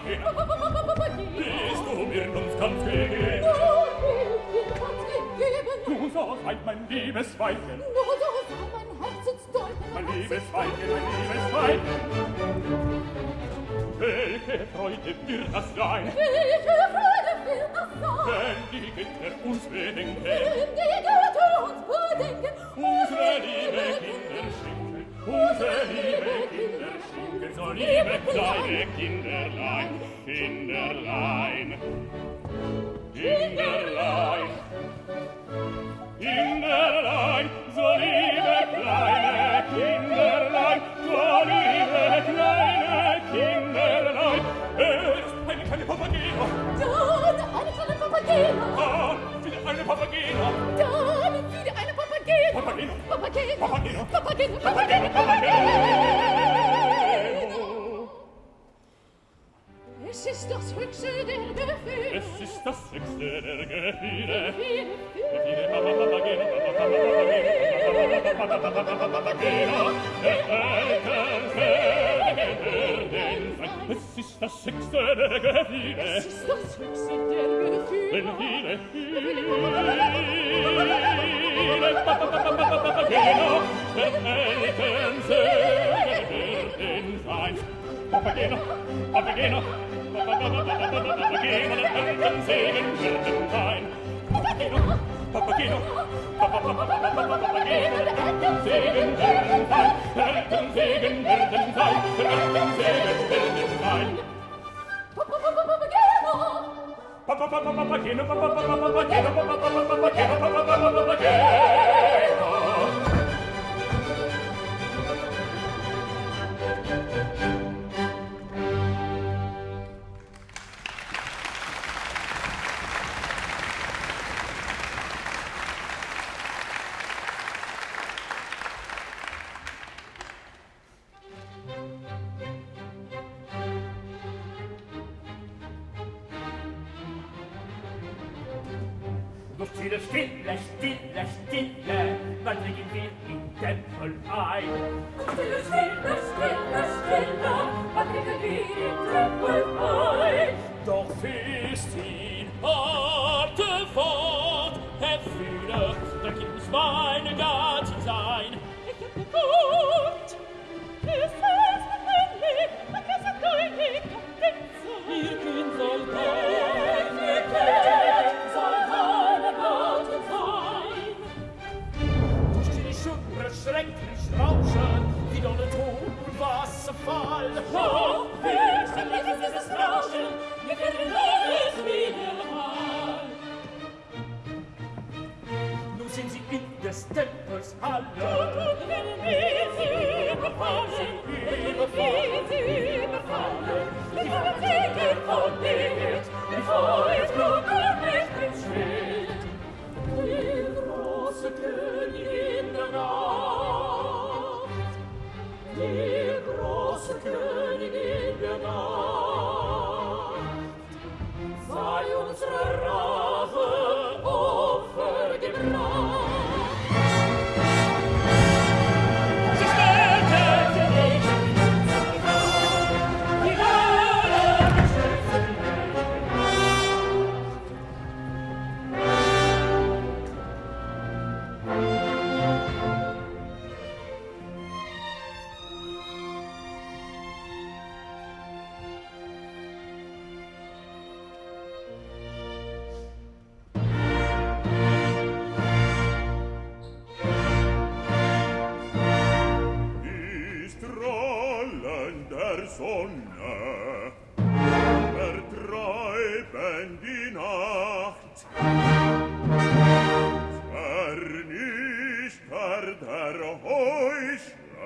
Kaffee. Bist mir uns Kaffee geben? Nur mein liebes Weibchen. Nur so mein Herzensdolken. Mein liebes Weibchen, mein liebes Weibchen. Welche Freude das sein? Welche die Kinder uns. Wenn die Götter uns bedenken. Unsere liebe Kinder schenken. Unsere liebe Kinder schenken so liebe kleine Kinderlein, Kinderlein, Kinderlein, Kinderlein, so liebe kleine Kinderlein, so liebe kleine Kinderlein, eh, er ist eine kleine Papageno. Dann eine kleine Papageno. Dann ah, wieder eine Papageno. Dann wieder eine Papageno. Papageno. Papageno. Papageno. Papageno. Papageno. Papageno. Papageno. ist das höchste der Gefühle. Es ist das höchste der Gefühle. Es ist das höchste der Gefühle. Es ist das höchste der Gefühle. Gefühle, Gefühle, Gefühle, Papageno, Papageno, Papageno, anderen Segen würden sein. Papageno, Papageno, Papageno, anderen Segen würden sein. Anderen Segen würden sein. Anderen Segen würden sein. Papageno, Papageno, Papageno, papa papa Papageno, papa papa Papageno, stille, stille, stille, stille, man dringen wir in Tempel ein. Stille, stille, stille, stille, man dringen wir in Tempel ein. Doch ist ihn harte Wort, Herr Führer, da gibt es meine ganze Sein. Ich hab geguckt, es ist ein Licht, es ist ein Licht, es ist ein Licht, es ist ein Licht, des tempels halle. Tut und wir sie überfallen, wir sie überfallen. Die Verzeihung von dir, die Feuer, Blut und Licht im Schild. Die große Kirche, Sonne vertreiben die Nacht. Vernichter der Heuchler,